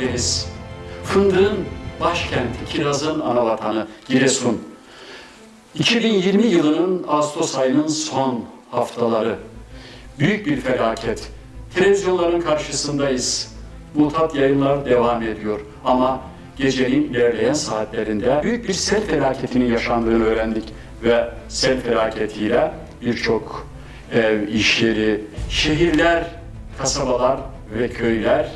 Karadeniz, fındığın başkenti, kirazın anavatanı Giresun. 2020 yılının Ağustos ayının son haftaları. Büyük bir felaket. Televizyonların karşısındayız. Mutat yayınlar devam ediyor. Ama gecenin ilerleyen saatlerinde büyük bir sel felaketinin yaşandığını öğrendik. Ve sel felaketiyle birçok ev, iş yeri, şehirler, kasabalar ve köyler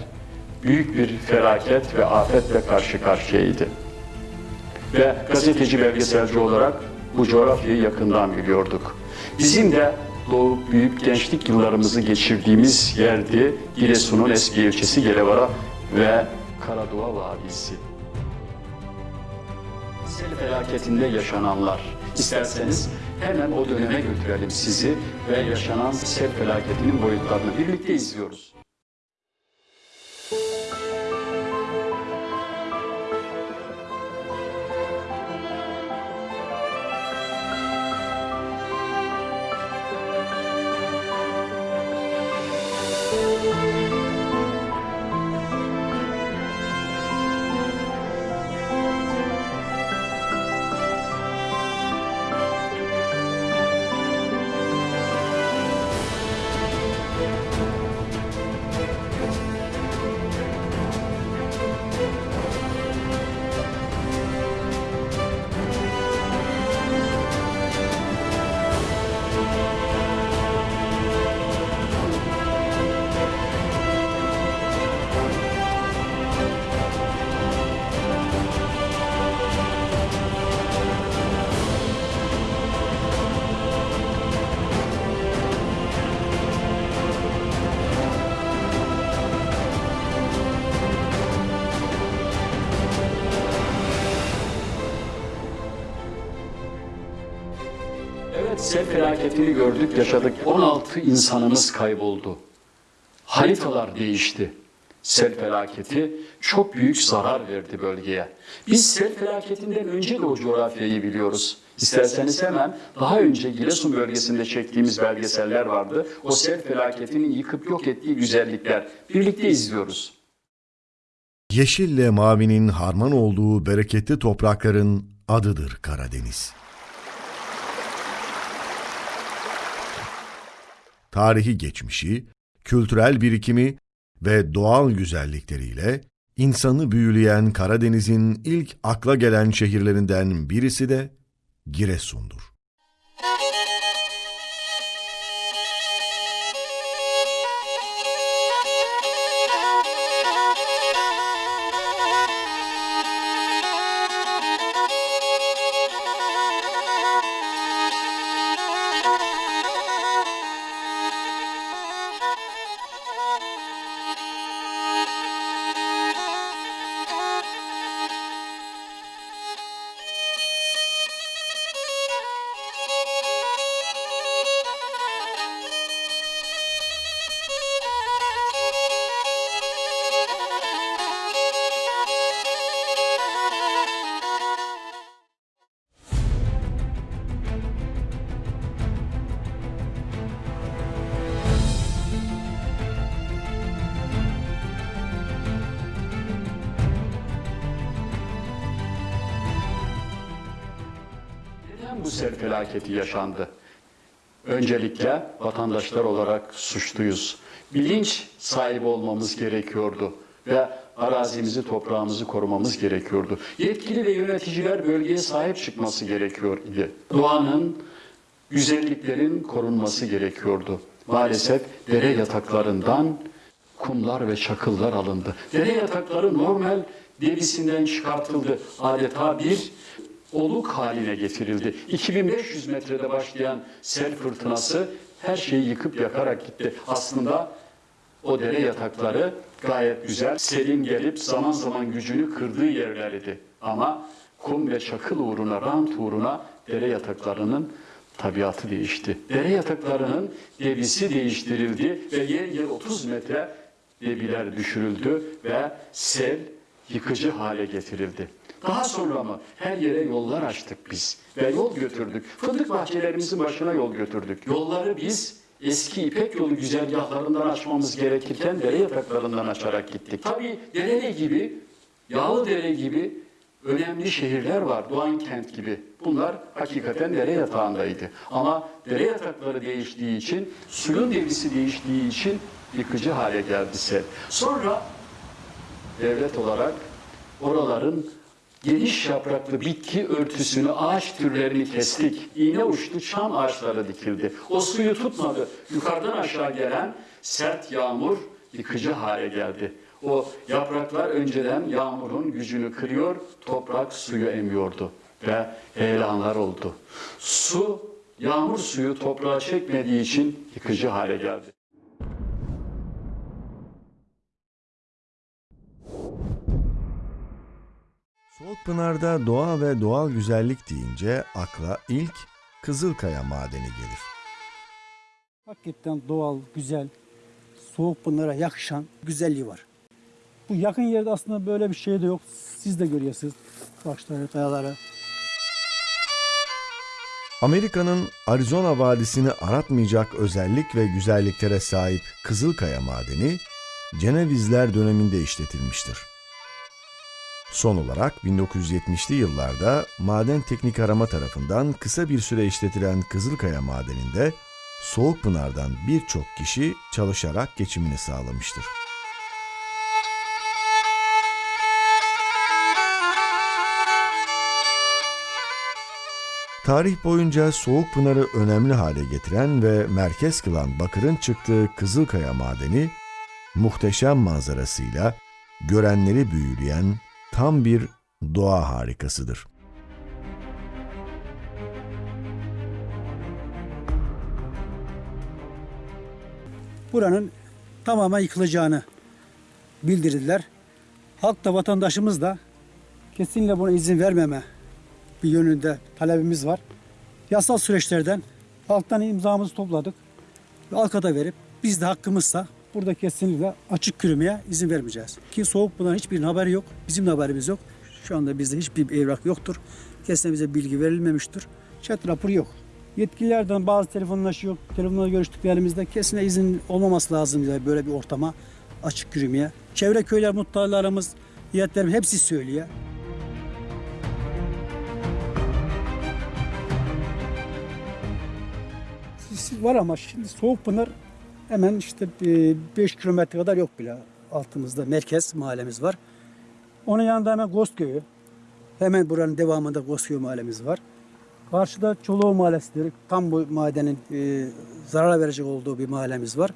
büyük bir felaket ve afetle karşı karşıyaydı. Ve gazeteci belgeselci olarak bu coğrafyayı yakından biliyorduk. Bizim de doğup büyük gençlik yıllarımızı geçirdiğimiz yerdi Giresun'un eski ilçesi Gelevara ve Karadua Vadisi. Sel felaketinde yaşananlar. İsterseniz hemen o döneme götürelim sizi ve yaşanan sel felaketinin boyutlarını birlikte izliyoruz. Sel felaketini gördük, yaşadık. 16 insanımız kayboldu. Haritalar değişti. Sel felaketi çok büyük zarar verdi bölgeye. Biz sel felaketinden önce de o coğrafyayı biliyoruz. İsterseniz hemen daha önce Giresun bölgesinde çektiğimiz belgeseller vardı. O sel felaketinin yıkıp yok ettiği güzellikler. Birlikte izliyoruz. Yeşille mavinin harman olduğu bereketli toprakların adıdır Karadeniz. Tarihi geçmişi, kültürel birikimi ve doğal güzellikleriyle insanı büyüleyen Karadeniz'in ilk akla gelen şehirlerinden birisi de Giresun'dur. Felaketi yaşandı? Öncelikle vatandaşlar olarak suçluyuz. Bilinç sahibi olmamız gerekiyordu ve arazimizi, toprağımızı korumamız gerekiyordu. Yetkili ve yöneticiler bölgeye sahip çıkması gerekiyor idi. Doğanın, güzelliklerin korunması gerekiyordu. Maalesef dere yataklarından kumlar ve çakıllar alındı. Dere yatakları normal debisinden çıkartıldı. Adeta bir oluk haline getirildi. 2500 metrede başlayan sel fırtınası her şeyi yıkıp yakarak gitti. Aslında o dere yatakları gayet güzel. Selin gelip zaman zaman gücünü kırdığı yerlerdi. Ama kum ve çakıl uğruna, rant uğruna dere yataklarının tabiatı değişti. Dere yataklarının debisi değiştirildi ve yer yer 30 metre debiler düşürüldü ve sel yıkıcı hale getirildi. Daha sonra mı her yere yollar açtık biz ve yol götürdük. Fındık bahçelerimizin başına yol götürdük. Yolları biz eski İpek yolu güzergahlarından açmamız gerekirken dere yataklarından açarak gittik. Tabii Dereli gibi, Yağlıdere gibi önemli şehirler var. Doğan kent gibi. Bunlar hakikaten dere yatağındaydı. Ama dere yatakları değiştiği için, suyun devrisi değiştiği için yıkıcı hale geldi sel. Sonra devlet olarak oraların geniş yapraklı bitki örtüsünü, ağaç türlerini kestik. İğne uçlu çam ağaçları dikildi. O suyu tutmadı. Yukarıdan aşağı gelen sert yağmur yıkıcı hale geldi. O yapraklar önceden yağmurun gücünü kırıyor, toprak suyu emiyordu ve heyelanlar oldu. Su, yağmur suyu toprağa çekmediği için yıkıcı hale geldi. Soğukpınar'da doğa ve doğal güzellik deyince akla ilk Kızılkaya madeni gelir. Hakikaten doğal, güzel, soğuk bunlara yakışan güzelliği var. Bu yakın yerde aslında böyle bir şey de yok. Siz de görüyorsunuz taşları, kayaları. Amerika'nın Arizona Vadisi'ni aratmayacak özellik ve güzelliklere sahip Kızılkaya madeni, Cenevizler döneminde işletilmiştir. Son olarak 1970'li yıllarda Maden Teknik Arama tarafından kısa bir süre işletilen Kızılkaya madeninde Soğukpınar'dan birçok kişi çalışarak geçimini sağlamıştır. Tarih boyunca Soğukpınar'ı önemli hale getiren ve merkez kılan bakırın çıktığı Kızılkaya madeni, muhteşem manzarasıyla görenleri büyüleyen tam bir doğa harikasıdır. Buranın tamamen yıkılacağını bildirdiler. Halk da vatandaşımız da kesinlikle buna izin vermeme bir yönünde talebimiz var. Yasal süreçlerden halktan imzamızı topladık. Halka da verip biz de hakkımızsa burada kesinlikle açık kürümeye izin vermeyeceğiz. Ki soğuk bundan hiçbirinin haberi yok. Bizim de haberimiz yok. Şu anda bizde hiçbir evrak yoktur. Kesinlikle bize bilgi verilmemiştir. Chat raporu yok. Yetkililerden bazı telefonlaşıyor. Telefonla görüştüklerimizde kesinlikle izin olmaması lazım yani böyle bir ortama açık yürümeye. Çevre köyler muhtarlarımız, heyetlerimiz hepsi söylüyor. Var ama şimdi Soğukpınar hemen işte 5 kilometre kadar yok bile altımızda merkez mahallemiz var. Onun yanında hemen Gozköy'ü. Hemen buranın devamında Gozköy mahallemiz var. Karşıda Çoluğu Mahallesi'dir. Tam bu madenin e, zarar verecek olduğu bir mahallemiz var.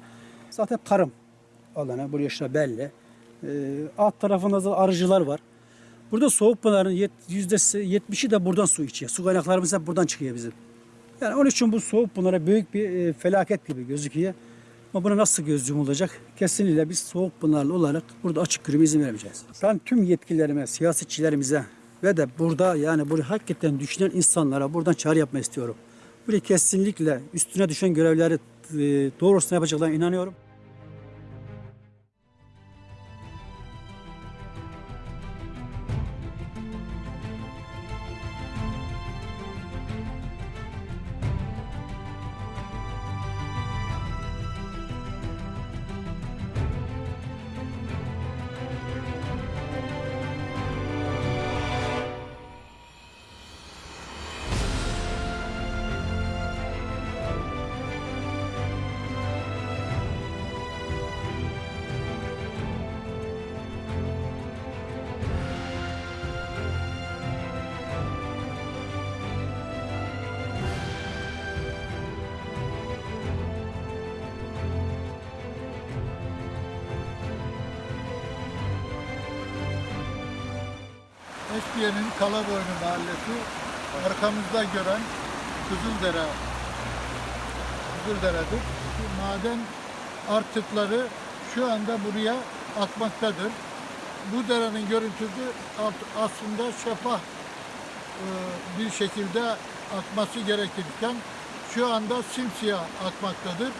Zaten tarım alanı, buraya işte belli. E, alt tarafında da arıcılar var. Burada Soğukpınar'ın yet- yüzdesi %70'i de buradan su içiyor. Su kaynaklarımız hep buradan çıkıyor bizim. Yani onun için bu soğuk bunlara büyük bir e, felaket gibi gözüküyor. Ama buna nasıl göz yumulacak? Kesinlikle biz soğuk bunlarla olarak burada açık yürüme izin vermeyeceğiz. Ben tüm yetkililerime, siyasetçilerimize ve de burada yani burayı hakikaten düşünen insanlara buradan çağrı yapmak istiyorum. Burayı kesinlikle üstüne düşen görevleri e, doğrusuna yapacaklarına inanıyorum. Eskiye'nin Kalaboynu mahallesi arkamızda gören Kızıldere Kızıldere'dir. Bu maden artıkları şu anda buraya akmaktadır. Bu derenin görüntüsü aslında şeffaf e, bir şekilde akması gerekirken şu anda simsiyah akmaktadır.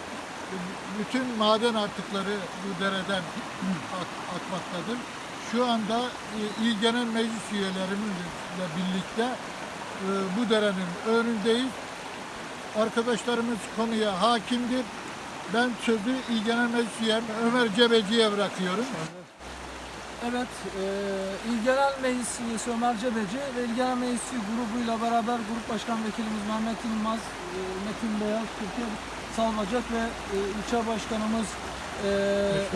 Bütün maden artıkları bu dereden ak- akmaktadır. Şu anda e, İl Genel Meclis üyelerimizle birlikte e, bu derenin önündeyiz. Arkadaşlarımız konuya hakimdir. Ben sözü İl Genel Meclis Üyem Ömer Cebeci'ye bırakıyorum. Evet, e, İl Genel Meclis Üyesi Ömer Cebeci ve İl Genel Meclisi grubuyla beraber Grup Başkan Vekilimiz Mehmet Yılmaz, e, Metin Beyaz, Türkiye Salvacak ve e, ilçe başkanımız e,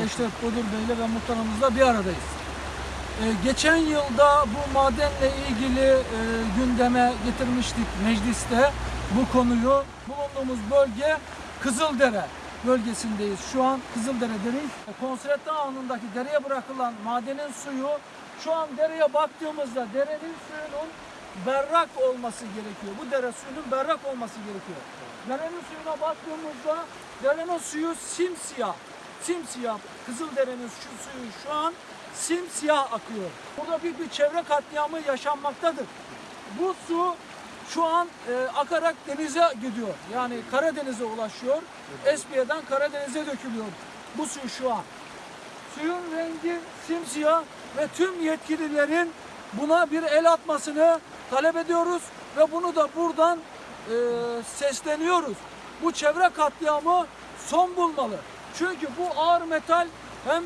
Eşref Bodur Bey'le ve muhtarımızla bir aradayız. E, geçen yılda bu madenle ilgili e, gündeme getirmiştik mecliste bu konuyu. Bulunduğumuz bölge Kızıldere bölgesindeyiz. Şu an Kızıldere'deyiz. Konsretli anındaki dereye bırakılan madenin suyu şu an dereye baktığımızda derenin suyunun berrak olması gerekiyor. Bu dere suyunun berrak olması gerekiyor. Derenin suyuna baktığımızda derenin suyu simsiyah. Simsiyah. Kızıldere'nin şu suyu şu an simsiyah akıyor. Burada büyük bir çevre katliamı yaşanmaktadır. Bu su şu an e, akarak denize gidiyor. Yani Karadeniz'e ulaşıyor. Espiye'den Karadeniz'e dökülüyor bu su şu an. Suyun rengi simsiyah ve tüm yetkililerin buna bir el atmasını talep ediyoruz ve bunu da buradan e, sesleniyoruz. Bu çevre katliamı son bulmalı. Çünkü bu ağır metal hem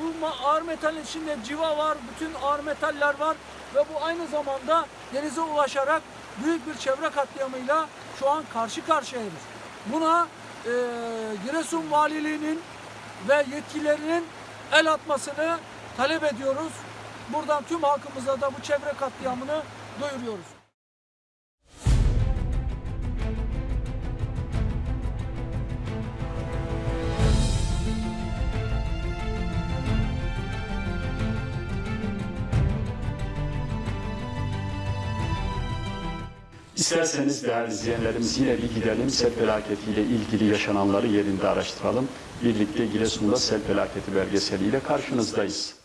bu ma- ağır metalin içinde civa var, bütün ağır metaller var ve bu aynı zamanda denize ulaşarak büyük bir çevre katliamıyla şu an karşı karşıyayız. Buna e, Giresun Valiliğinin ve yetkililerinin el atmasını talep ediyoruz. Buradan tüm halkımıza da bu çevre katliamını duyuruyoruz. İsterseniz değerli izleyenlerimiz yine bir gidelim sel felaketiyle ilgili yaşananları yerinde araştıralım. Birlikte Giresun'da sel felaketi belgeseliyle karşınızdayız.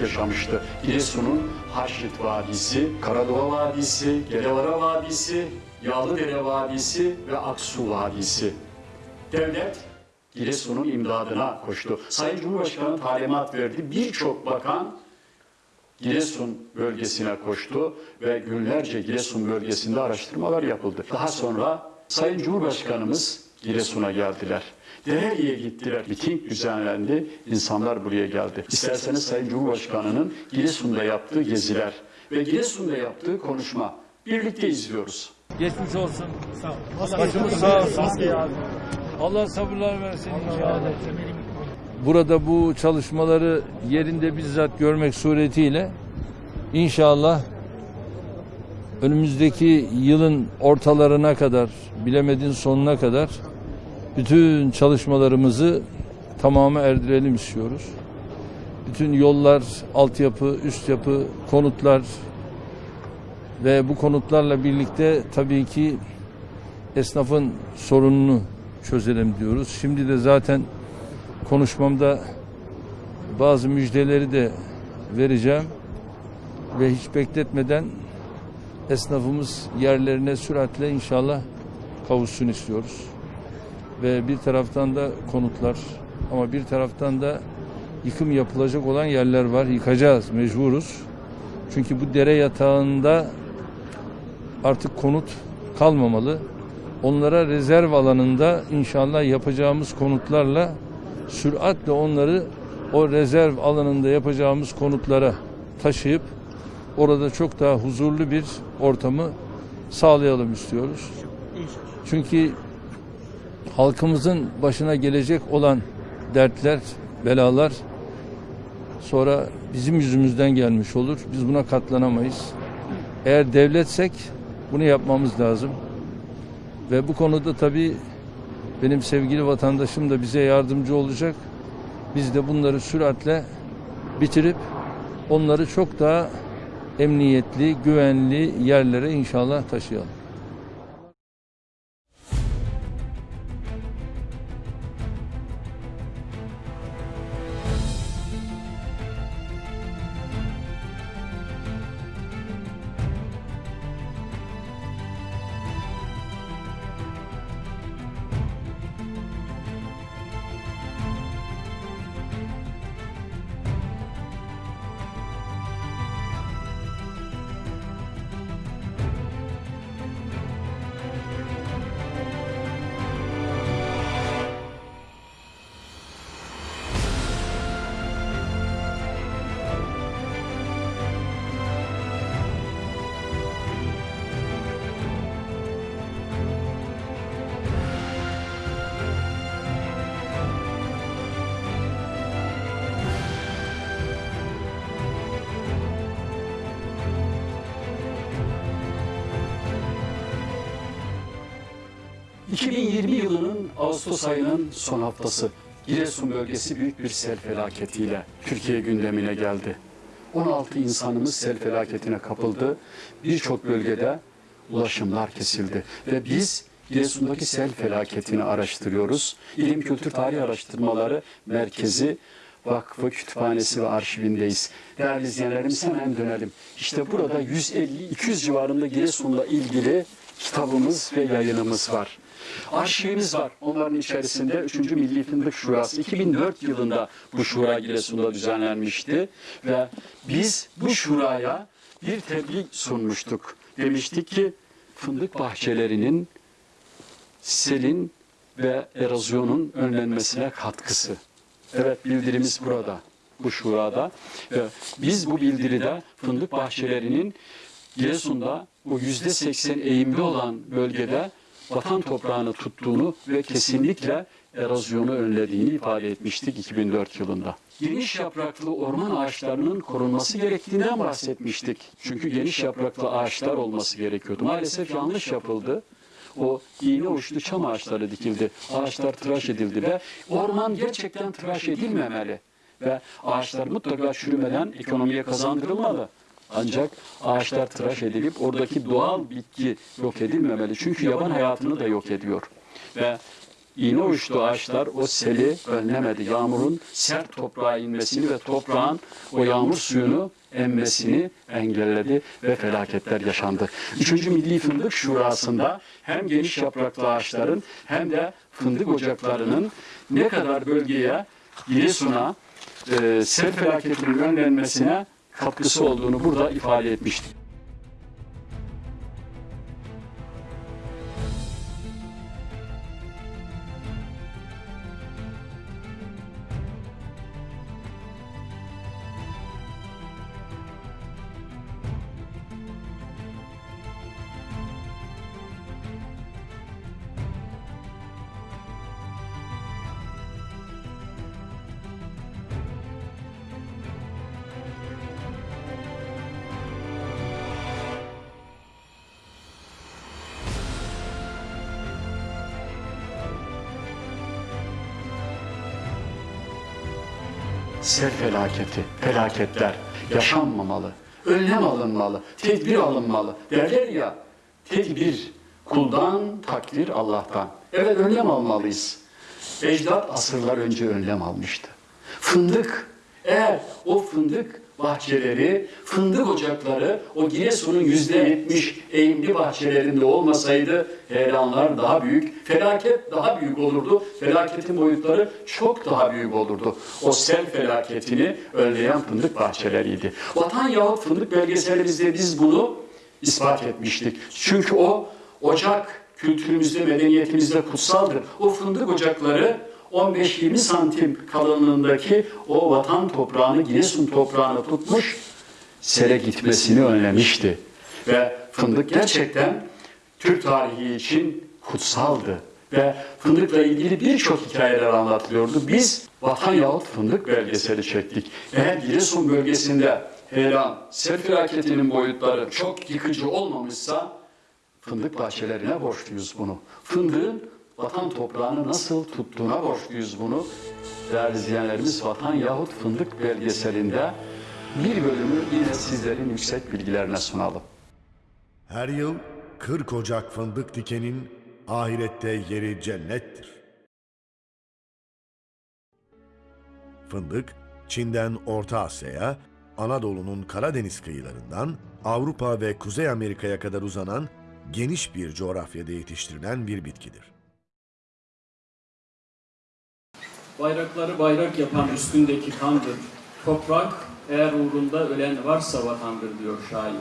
Yaşamıştı. Giresun'un Haşit Vadisi, Karadova Vadisi, Gelevara Vadisi, Yağlıdere Vadisi ve Aksu Vadisi. Devlet Giresun'un imdadına koştu. Sayın Cumhurbaşkanı talimat verdi. Birçok bakan Giresun bölgesine koştu ve günlerce Giresun bölgesinde araştırmalar yapıldı. Daha sonra Sayın Cumhurbaşkanımız Giresun'a geldiler. Dereli'ye gittiler. Miting düzenlendi. İnsanlar buraya geldi. İsterseniz Sayın Cumhurbaşkanı'nın Giresun'da yaptığı geziler ve Giresun'da yaptığı konuşma birlikte izliyoruz. Geçmiş olsun. Başımız sağ olsun. Allah sabırlar versin inşallah. Burada bu çalışmaları yerinde bizzat görmek suretiyle inşallah önümüzdeki yılın ortalarına kadar, bilemedin sonuna kadar bütün çalışmalarımızı tamamı erdirelim istiyoruz. Bütün yollar, altyapı, üst yapı, konutlar ve bu konutlarla birlikte tabii ki esnafın sorununu çözelim diyoruz. Şimdi de zaten konuşmamda bazı müjdeleri de vereceğim ve hiç bekletmeden esnafımız yerlerine süratle inşallah kavuşsun istiyoruz. Ve bir taraftan da konutlar ama bir taraftan da yıkım yapılacak olan yerler var. Yıkacağız, mecburuz. Çünkü bu dere yatağında artık konut kalmamalı. Onlara rezerv alanında inşallah yapacağımız konutlarla süratle onları o rezerv alanında yapacağımız konutlara taşıyıp orada çok daha huzurlu bir ortamı sağlayalım istiyoruz. Çünkü halkımızın başına gelecek olan dertler, belalar sonra bizim yüzümüzden gelmiş olur. Biz buna katlanamayız. Eğer devletsek bunu yapmamız lazım. Ve bu konuda tabii benim sevgili vatandaşım da bize yardımcı olacak. Biz de bunları süratle bitirip onları çok daha emniyetli, güvenli yerlere inşallah taşıyalım. ...2020 yılının Ağustos ayının son haftası... ...Giresun bölgesi büyük bir sel felaketiyle Türkiye gündemine geldi. 16 insanımız sel felaketine kapıldı. Birçok bölgede ulaşımlar kesildi. Ve biz Giresun'daki sel felaketini araştırıyoruz. İlim Kültür Tarih Araştırmaları Merkezi Vakfı Kütüphanesi ve Arşivindeyiz. Değerli izleyenlerimiz hemen dönelim. İşte burada 150-200 civarında Giresun'la ilgili kitabımız ve yayınımız var. Arşivimiz var. Onların içerisinde 3. Milli Fındık Şurası 2004 yılında bu şura Giresun'da düzenlenmişti ve biz bu şuraya bir tebliğ sunmuştuk. Demiştik ki fındık bahçelerinin selin ve erozyonun önlenmesine katkısı. Evet bildirimiz burada, bu şurada. Ve biz bu bildiride fındık bahçelerinin Giresun'da o yüzde seksen eğimli olan bölgede vatan toprağını tuttuğunu ve kesinlikle erozyonu önlediğini ifade etmiştik 2004 yılında. Geniş yapraklı orman ağaçlarının korunması gerektiğinden bahsetmiştik. Çünkü geniş yapraklı ağaçlar olması gerekiyordu. Maalesef yanlış yapıldı. O iğne uçlu çam ağaçları dikildi. Ağaçlar tıraş edildi ve orman gerçekten tıraş edilmemeli. Ve ağaçlar mutlaka çürümeden ekonomiye kazandırılmalı. Ancak ağaçlar tıraş edilip oradaki doğal bitki yok edilmemeli. Çünkü yaban hayatını da yok ediyor. Ve iğne uçlu ağaçlar o seli önlemedi. Yağmurun sert toprağa inmesini ve toprağın o yağmur suyunu emmesini engelledi ve felaketler yaşandı. Üçüncü Milli Fındık Şurası'nda hem geniş yapraklı ağaçların hem de fındık ocaklarının ne kadar bölgeye, Giresun'a, e, sel felaketinin önlenmesine katkısı olduğunu burada ifade etmiştik. Sel felaketi, felaketler yaşanmamalı. Önlem alınmalı, tedbir alınmalı. Derler ya, tedbir kuldan, takdir Allah'tan. Evet önlem almalıyız. Ecdat asırlar önce önlem almıştı. Fındık, eğer o fındık bahçeleri, fındık ocakları o Giresun'un yüzde yetmiş eğimli bahçelerinde olmasaydı heyelanlar daha büyük, felaket daha büyük olurdu. Felaketin boyutları çok daha büyük olurdu. O sel felaketini önleyen fındık bahçeleriydi. Vatan yahut fındık belgeselimizde biz bunu ispat etmiştik. Çünkü o ocak kültürümüzde, medeniyetimizde kutsaldır. O fındık ocakları 15-20 santim kalınlığındaki o vatan toprağını, Giresun toprağını tutmuş, sele gitmesini önlemişti. Ve fındık gerçekten Türk tarihi için kutsaldı. Ve fındıkla ilgili birçok hikayeler anlatılıyordu. Biz vatan yahut fındık belgeseli çektik. Eğer Giresun bölgesinde heyelan, sel felaketinin boyutları çok yıkıcı olmamışsa fındık bahçelerine borçluyuz bunu. Fındığın vatan toprağını nasıl tuttuğuna borçluyuz bunu. Değerli izleyenlerimiz Vatan yahut Fındık belgeselinde bir bölümü yine sizlerin yüksek bilgilerine sunalım. Her yıl 40 Ocak fındık dikenin ahirette yeri cennettir. Fındık, Çin'den Orta Asya'ya, Anadolu'nun Karadeniz kıyılarından Avrupa ve Kuzey Amerika'ya kadar uzanan geniş bir coğrafyada yetiştirilen bir bitkidir. Bayrakları bayrak yapan üstündeki kandır. Toprak eğer uğrunda ölen varsa vatandır diyor şair.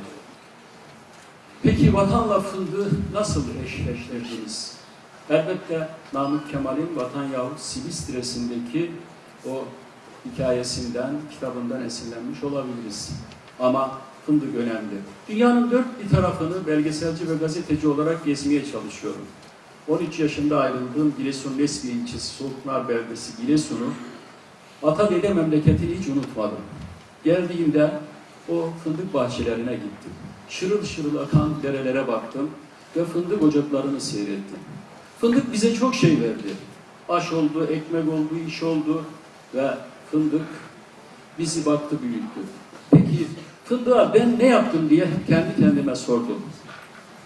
Peki vatanla fındığı nasıl eşleştirdiniz? Elbette Namık Kemal'in Vatan Yahut Silistres'indeki o hikayesinden, kitabından esinlenmiş olabiliriz. Ama fındık önemli. Dünyanın dört bir tarafını belgeselci ve gazeteci olarak gezmeye çalışıyorum. 13 yaşında ayrıldığım Giresun Nesli ilçesi Soğuklar Beldesi Giresun'u ata dede memleketini hiç unutmadım. Geldiğimde o fındık bahçelerine gittim. Şırıl şırıl akan derelere baktım ve fındık ocaklarını seyrettim. Fındık bize çok şey verdi. Aş oldu, ekmek oldu, iş oldu ve fındık bizi baktı büyüttü. Peki fındığa ben ne yaptım diye kendi kendime sordum.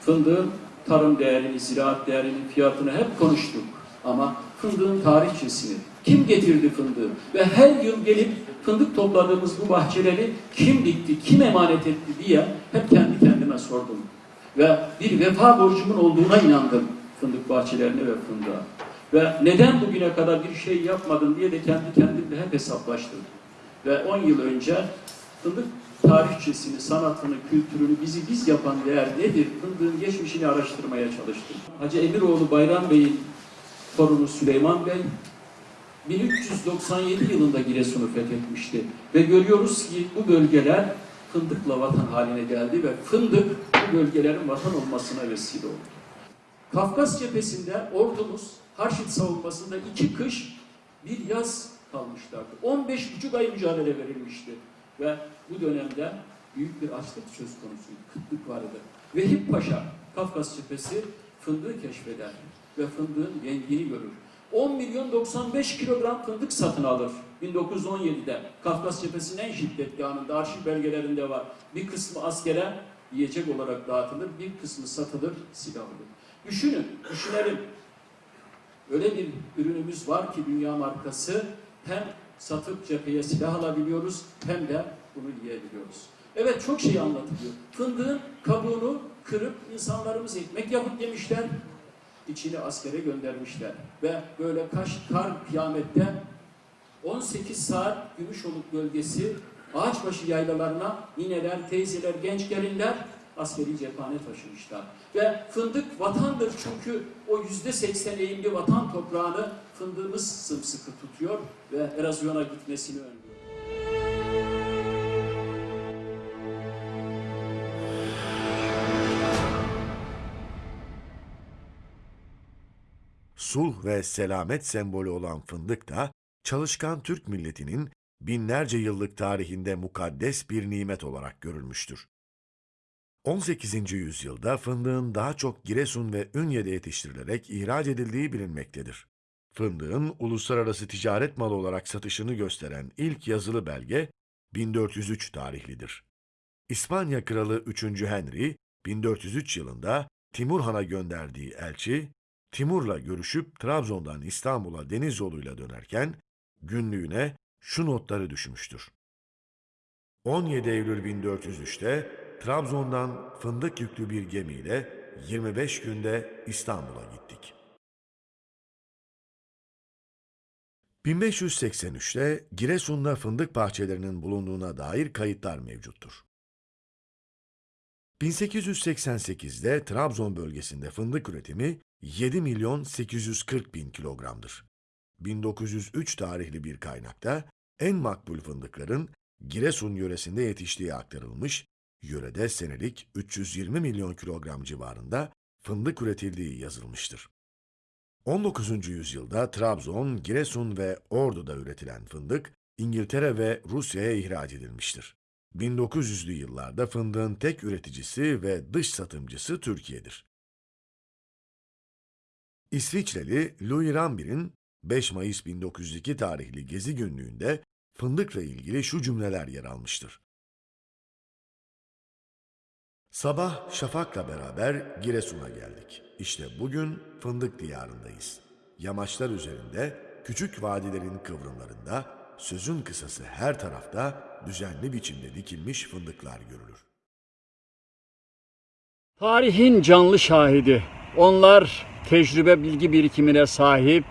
Fındığın tarım değerini, ziraat değerini, fiyatını hep konuştuk. Ama fındığın tarihçesini, kim getirdi fındığı ve her yıl gelip fındık topladığımız bu bahçeleri kim dikti, kim emanet etti diye hep kendi kendime sordum. Ve bir vefa borcumun olduğuna inandım fındık bahçelerine ve fındığa. Ve neden bugüne kadar bir şey yapmadım diye de kendi kendimle hep hesaplaştım. Ve 10 yıl önce fındık tarihçesini, sanatını, kültürünü, bizi biz yapan değer nedir? Fındığın geçmişini araştırmaya çalıştım. Hacı Emiroğlu Bayram Bey'in torunu Süleyman Bey 1397 yılında Giresun'u fethetmişti. Ve görüyoruz ki bu bölgeler fındıkla vatan haline geldi ve fındık bu bölgelerin vatan olmasına vesile oldu. Kafkas cephesinde ordumuz Harşit savunmasında iki kış bir yaz kalmışlardı. 15 buçuk ay mücadele verilmişti. Ve bu dönemde büyük bir açlık söz konusuydu. Kıtlık vardı. Vehip Paşa Kafkas cephesi fındığı keşfeder ve fındığın rengini görür. 10 milyon 95 kilogram fındık satın alır 1917'de. Kafkas cephesinin en şiddetli anında arşiv belgelerinde var. Bir kısmı askere yiyecek olarak dağıtılır, bir kısmı satılır, silah olur. Düşünün, düşünelim. Öyle bir ürünümüz var ki dünya markası hem satıp cepheye silah alabiliyoruz hem de bunu yiyebiliyoruz. Evet çok şey anlatılıyor. Fındığın kabuğunu kırıp insanlarımız ekmek yapıp yemişler. içini askere göndermişler. Ve böyle kaş, kar kıyamette 18 saat Gümüşoluk bölgesi Ağaçbaşı yaylalarına nineler, teyzeler, genç gelinler askeri cephane taşımışlar. Ve fındık vatandır çünkü o yüzde seksen eğimli vatan toprağını fındığımız sımsıkı tutuyor ve erozyona gitmesini önlüyor. Sulh ve selamet sembolü olan fındık da çalışkan Türk milletinin binlerce yıllık tarihinde mukaddes bir nimet olarak görülmüştür. 18. yüzyılda fındığın daha çok Giresun ve Ünye'de yetiştirilerek ihraç edildiği bilinmektedir. Fındığın uluslararası ticaret malı olarak satışını gösteren ilk yazılı belge 1403 tarihlidir. İspanya Kralı 3. Henry 1403 yılında Timur Han'a gönderdiği elçi Timur'la görüşüp Trabzon'dan İstanbul'a deniz yoluyla dönerken günlüğüne şu notları düşmüştür. 17 Eylül 1403'te Trabzon'dan fındık yüklü bir gemiyle 25 günde İstanbul'a gittik. 1583'te Giresun'da fındık bahçelerinin bulunduğuna dair kayıtlar mevcuttur. 1888'de Trabzon bölgesinde fındık üretimi 7 milyon 840 bin kilogramdır. 1903 tarihli bir kaynakta en makbul fındıkların Giresun yöresinde yetiştiği aktarılmış, yörede senelik 320 milyon kilogram civarında fındık üretildiği yazılmıştır. 19. yüzyılda Trabzon, Giresun ve Ordu'da üretilen fındık İngiltere ve Rusya'ya ihraç edilmiştir. 1900'lü yıllarda fındığın tek üreticisi ve dış satımcısı Türkiye'dir. İsviçreli Louis Rambir'in 5 Mayıs 1902 tarihli gezi günlüğünde fındıkla ilgili şu cümleler yer almıştır. Sabah şafakla beraber Giresun'a geldik. İşte bugün fındık diyarındayız. Yamaçlar üzerinde, küçük vadilerin kıvrımlarında, sözün kısası her tarafta düzenli biçimde dikilmiş fındıklar görülür. Tarihin canlı şahidi. Onlar tecrübe bilgi birikimine sahip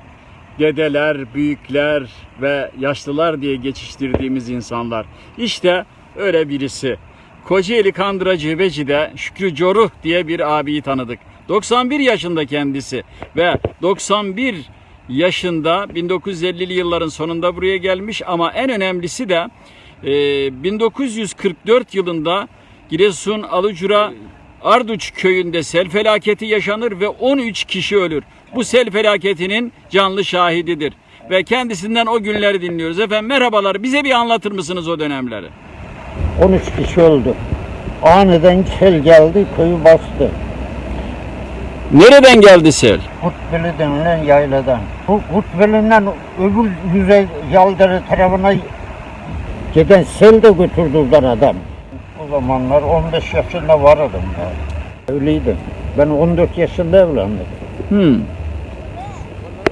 dedeler, büyükler ve yaşlılar diye geçiştirdiğimiz insanlar. İşte öyle birisi. Kocaeli Kandıra Cebeci'de Şükrü Coruh diye bir abiyi tanıdık. 91 yaşında kendisi ve 91 yaşında 1950'li yılların sonunda buraya gelmiş ama en önemlisi de e, 1944 yılında Giresun Alucura Arduç köyünde sel felaketi yaşanır ve 13 kişi ölür. Bu sel felaketinin canlı şahididir. Ve kendisinden o günleri dinliyoruz. Efendim merhabalar bize bir anlatır mısınız o dönemleri? 13 kişi öldü. Aniden sel geldi, köyü bastı. Nereden geldi sel? Kutbeli denilen yayladan. Bu Kutbeli'nden öbür yüzey Yaldırı tarafına giden sel de götürdüler adam. Zamanlar 15 yaşında vardım ben. Öyleydim. Ben 14 yaşında evlendim. Hmm,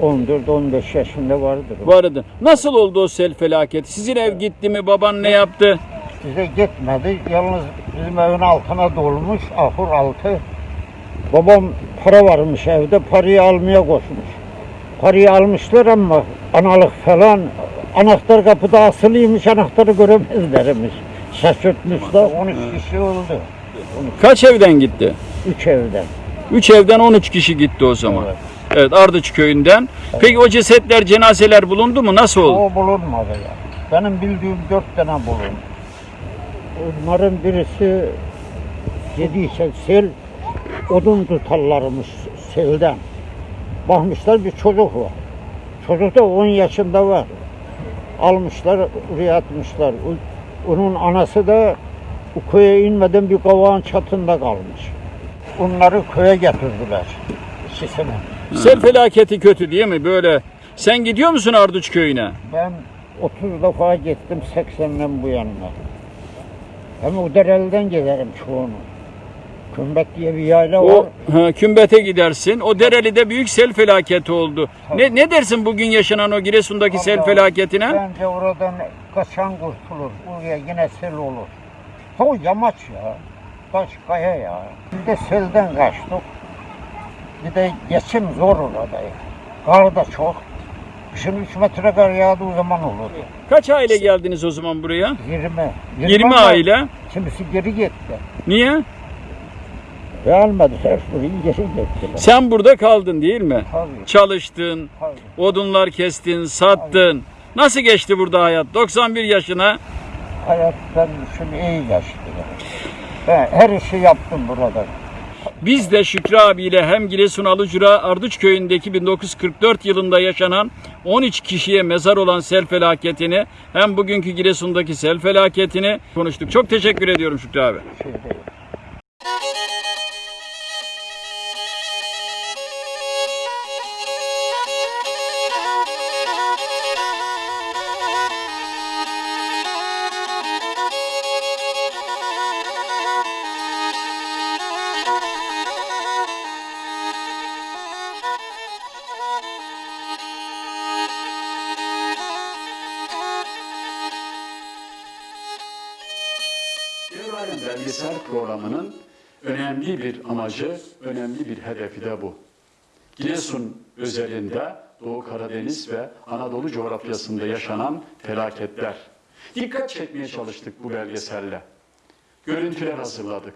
14-15 yaşında vardır. vardı. Nasıl oldu o sel felaketi? Sizin ev gitti mi? Baban ne yaptı? Bize gitmedi. Yalnız bizim evin altına dolmuş, ahur altı. Babam para varmış evde, parayı almaya koşmuş. Parayı almışlar ama analık falan, anahtar kapıda asılıymış, anahtarı göremezlermiş. Şaşırtmışlar. 13 kişi öldü. Kaç evden gitti? 3 evden. 3 evden 13 kişi gitti o zaman. Evet. Evet Ardıç köyünden. Peki o cesetler, cenazeler bulundu mu? Nasıl oldu? O bulunmadı ya. Benim bildiğim 4 tane bulundu. Onların birisi yediyse sel, odun tutarlarmış selden. Bakmışlar bir çocuk var. Çocuk da 10 yaşında var. Almışlar, oraya atmışlar. Onun anası da o köye inmeden bir kavağın çatında kalmış. Onları köye getirdiler. İkisini. Sel felaketi kötü değil mi? Böyle. Sen gidiyor musun Ardıç köyüne? Ben 30 defa gittim 80'den bu yanına. Hem o derelden giderim çoğunu. Kümbet diye bir yayla var. O ha, kümbete gidersin. O Dereli'de büyük sel felaketi oldu. Ne ne dersin bugün yaşanan o Giresun'daki sel Vallahi felaketine? Bence oradan kaçan kurtulur. Buraya yine sel olur. O yamaç ya. Taş kaya ya. Bir de selden kaçtık. Bir de geçim zor orada. Kar da çok. Kışın 3 metre kar yağdığı zaman olur. Kaç aile geldiniz o zaman buraya? 20. 20 ama aile. Kimisi geri gitti. Niye? Gelmediler burayı geri gittiler. Sen burada kaldın değil mi? Tabii. Çalıştın, Tabii. odunlar kestin, sattın. Nasıl geçti burada hayat? 91 yaşına. Hayattan şunu iyi geçti. Ben her işi yaptım burada. Biz de Şükrü abiyle hem Giresun Alucura Arduç köyündeki 1944 yılında yaşanan 13 kişiye mezar olan sel felaketini hem bugünkü Giresun'daki sel felaketini konuştuk. Çok teşekkür ediyorum Şükrü abi. Şey programının önemli bir amacı, önemli bir hedefi de bu. Giresun özelinde Doğu Karadeniz ve Anadolu coğrafyasında yaşanan felaketler. Dikkat çekmeye çalıştık bu belgeselle. Görüntüler hazırladık.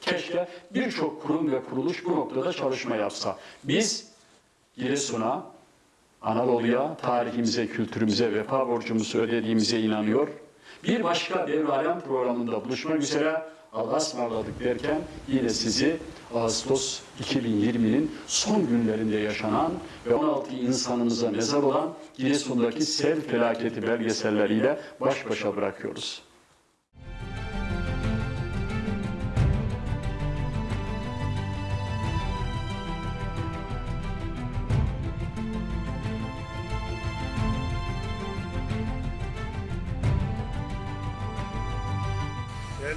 Keşke birçok kurum ve kuruluş bu noktada çalışma yapsa. Biz Giresun'a, Anadolu'ya, tarihimize, kültürümüze, vefa borcumuzu ödediğimize inanıyor. Bir başka Devralem programında buluşmak üzere Allah'a ısmarladık derken yine sizi Ağustos 2020'nin son günlerinde yaşanan ve 16 insanımıza mezar olan Giresun'daki sel felaketi belgeselleriyle baş başa bırakıyoruz.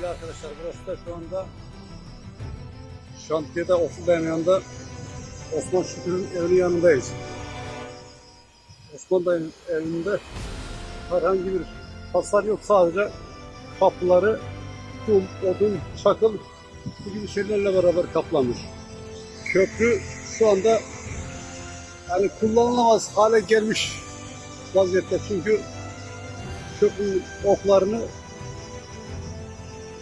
Değerli arkadaşlar burası da şu anda şantiyede Bey'in yanında Osman Şükür'ün evinin yanındayız. Osman Bey'in evinde herhangi bir hasar yok. Sadece kapıları kum, odun, çakıl bu gibi şeylerle beraber kaplanmış. Köprü şu anda yani kullanılamaz hale gelmiş vaziyette. Çünkü köprünün oklarını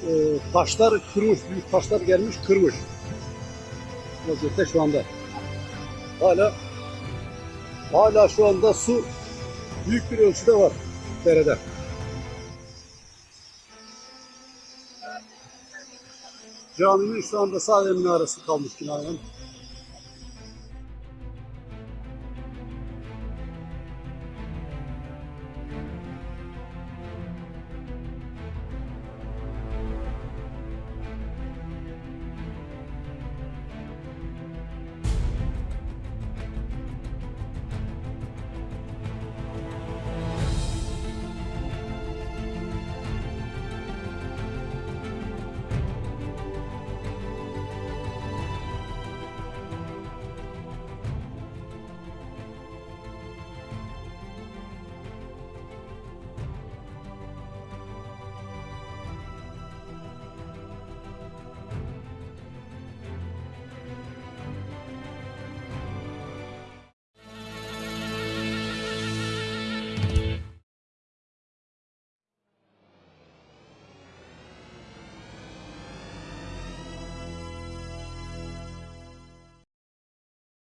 e, taşlar kırmış, büyük taşlar gelmiş kırmış vaziyette şu anda. Hala hala şu anda su büyük bir ölçüde var derede. Caminin şu anda sadece minaresi kalmış binanın.